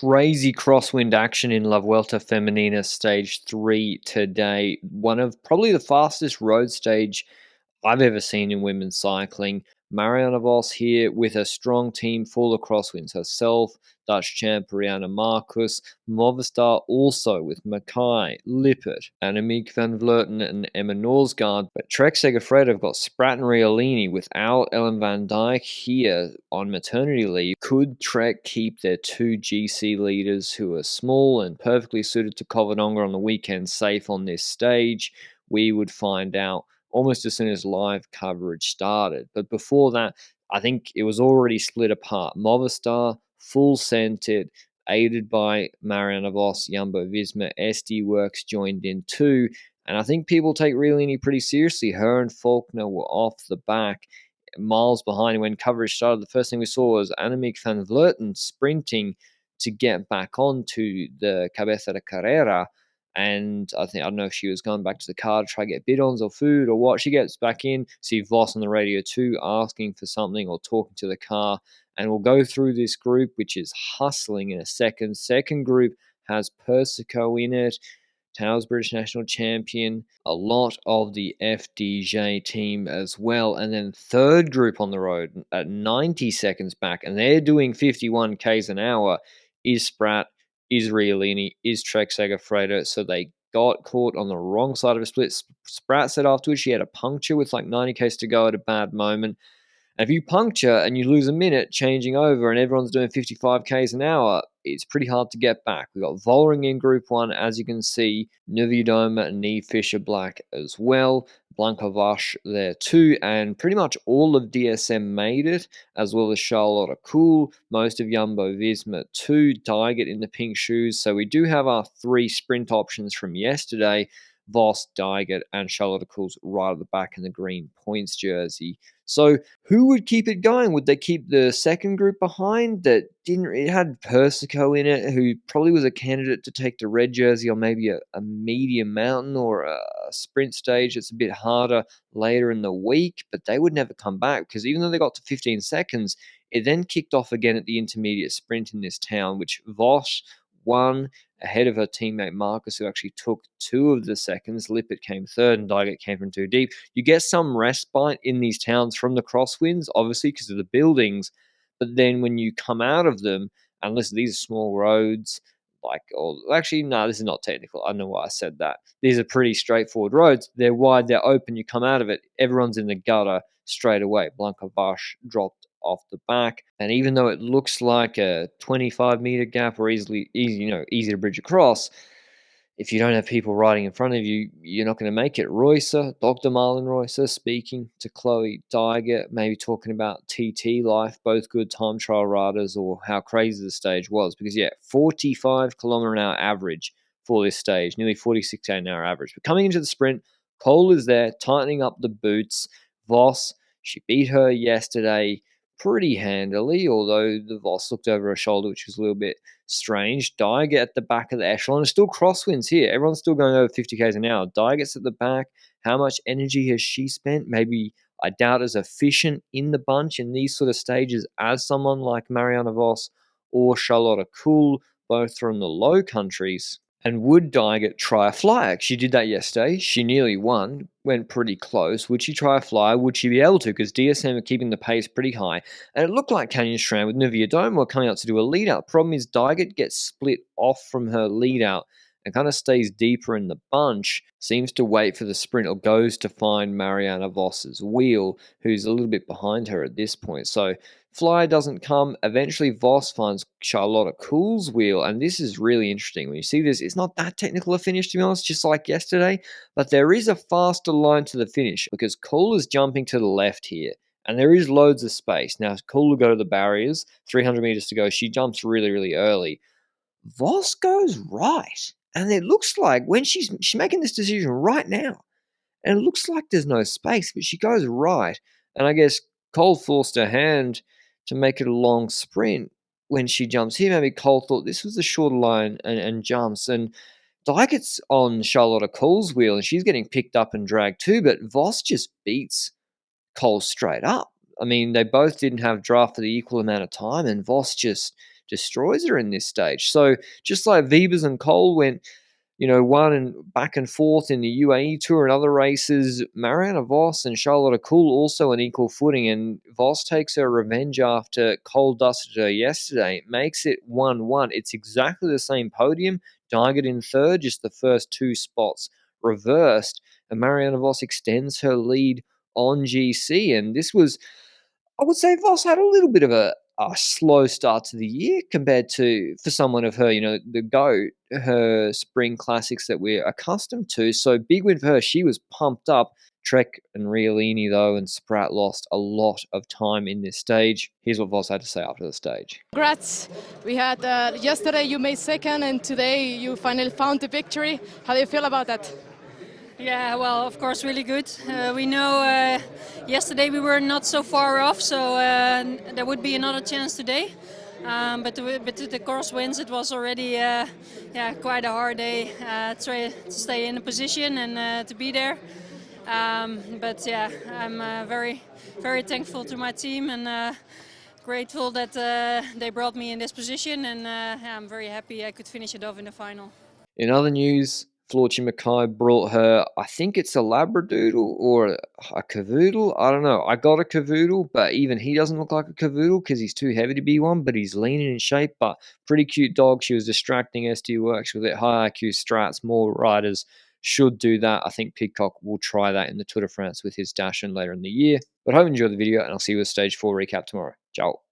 crazy crosswind action in La Vuelta Femenina Stage 3 today. One of probably the fastest road stage I've ever seen in women's cycling. Marianne Vos here with a strong team full of crosswinds herself, Dutch champ Riejanne Markus, Movistar also with Mackaij, Lippert, Annemiek van Vleuten and Emma Norsgaard. But Trek Segafredo have got Spratt and Realini without Ellen van Dijk here on maternity leave. Could Trek keep their two GC leaders who are small and perfectly suited to Covadonga on the weekend safe on this stage? We would find out almost as soon as live coverage started. But before that, I think it was already split apart. Movistar, full scented, aided by Marianne Vos, Jumbo Visma, SD Worx joined in too. And I think people take Realini pretty seriously. Her and Faulkner were off the back, miles behind when coverage started. The first thing we saw was Annemiek van Vleuten sprinting to get back onto the Cabeza de Carrera and I think I don't know if she was going back to the car to try to get bidons or food or what. She gets back in, see Vos on the radio too, asking for something or talking to the car, and we'll go through this group, which is hustling in a second. Second group has Persico in it. Towers British National Champion, a lot of the FDJ team as well. And then third group on the road at 90 seconds back, and they're doing 51 Ks an hour, is Spratt is Realini, is Trek Segafredo. So they got caught on the wrong side of a split. Spratt said afterwards she had a puncture with like 90 k's to go at a bad moment. And if you puncture and you lose a minute changing over and everyone's doing 55 k's an hour, it's pretty hard to get back. We've got Vollering in Group 1, as you can see, and Niamh Fisher Black as well. Blanka Vas there too, and pretty much all of DSM made it, as well as Charlotte Kool, most of Jumbo Visma too, Dygert in the pink shoes. So we do have our three sprint options from yesterday. Vos, Dygert, and Charlotte Kool's right at the back in the green points jersey. So who would keep it going? Would they keep the second group behind that didn't it had Persico in it, who probably was a candidate to take the red jersey or maybe a, a medium mountain or a sprint stage It's a bit harder later in the week, but they would never come back because even though they got to 15 seconds, it then kicked off again at the intermediate sprint in this town, which Vos won ahead of her teammate Markus, who actually took two of the seconds. Lippert came third, and Dygert came from too deep. You get some respite in these towns from the crosswinds, obviously, because of the buildings. But then when you come out of them, listen, these are small roads, like, or actually, no, this is not technical. I know why I said that. These are pretty straightforward roads. They're wide, they're open. You come out of it, everyone's in the gutter straight away. blanka Vas dropped off the back. And even though it looks like a 25 meter gap or easily easy, you know, easy to bridge across, if you don't have people riding in front of you, you're not going to make it. Reusser, Dr. Marlen Reusser, speaking to Chloe Dygert, maybe talking about TT life, both good time trial riders, or how crazy the stage was. Because, yeah, 45 kilometer an hour average for this stage, nearly 46 an hour average. But coming into the sprint, Kool is there, tightening up the boots. Vos, she beat her yesterday pretty handily, although the Vos looked over her shoulder, which was a little bit strange. Dygert at the back of the echelon. It's still crosswinds here. Everyone's still going over 50 k's an hour. Dygert's at the back. How much energy has she spent? Maybe I doubt as efficient in the bunch in these sort of stages as someone like Marianne Vos or Charlotte Kool, both from the low countries. And would Dygert try a flyer? She did that yesterday. She nearly won, went pretty close. Would she try a flyer? Would she be able to? Because DSM are keeping the pace pretty high. And it looked like Canyon SRAM with Niewiadoma were coming out to do a lead out. Problem is, Dygert gets split off from her lead out and kind of stays deeper in the bunch, seems to wait for the sprint or goes to find Marianne Vos's wheel, who's a little bit behind her at this point. So Flyer doesn't come. Eventually, Vos finds Charlotte Kool's wheel, and this is really interesting. When you see this, it's not that technical a finish, to be honest, just like yesterday, but there is a faster line to the finish because Kool is jumping to the left here and there is loads of space. Now, Kool will go to the barriers, 300 meters to go. She jumps really, really early. Vos goes right. And it looks like when she's she's making this decision right now, and it looks like there's no space, but she goes right. And I guess Kool forced her hand to make it a long sprint when she jumps here. Maybe Kool thought this was a shorter line and, and jumps. And Dygert's on Charlotte Kool's wheel and she's getting picked up and dragged too, but Vos just beats Kool straight up. I mean, they both didn't have draft for the equal amount of time, and Vos just destroys her in this stage. So just like Wiebes and Kool went you know, one and back and forth in the UAE Tour and other races. Marianne Vos and Charlotte Kool also on equal footing, and Vos takes her revenge after Kool dusted her yesterday. makes it 1 1. It's exactly the same podium. Dygert in third, just the first two spots reversed. And Marianne Vos extends her lead on GC. And this was, I would say, Vos had a little bit of a, a slow start to the year compared to for someone of her, you know, the goat, her spring classics that we're accustomed to. So big win for her. She was pumped up. Trek and Realini, though, and Spratt lost a lot of time in this stage. Here's what Vos had to say after the stage. Congrats. We had uh, yesterday you made second, and today you finally found the victory. How do you feel about that? Yeah, well, of course, really good. Uh, we know uh, yesterday we were not so far off, so uh, there would be another chance today. Um, but, to the crosswinds, it was already uh, yeah quite a hard day uh, to, stay in a position and uh, to be there. Um, but yeah, I'm very very thankful to my team and grateful that they brought me in this position, and I'm very happy I could finish it off in the final. In other news, Floortje Mackaij brought her, I think it's a Labradoodle or a Cavoodle. I don't know. I got a Cavoodle, but even he doesn't look like a Cavoodle because he's too heavy to be one, but he's lean and in shape. But pretty cute dog. She was distracting SD Worx with it. High IQ strats. More riders should do that. I think Pidcock will try that in the Tour de France with his Dachshund later in the year. But I hope you enjoyed the video, and I'll see you with stage four recap tomorrow. Ciao.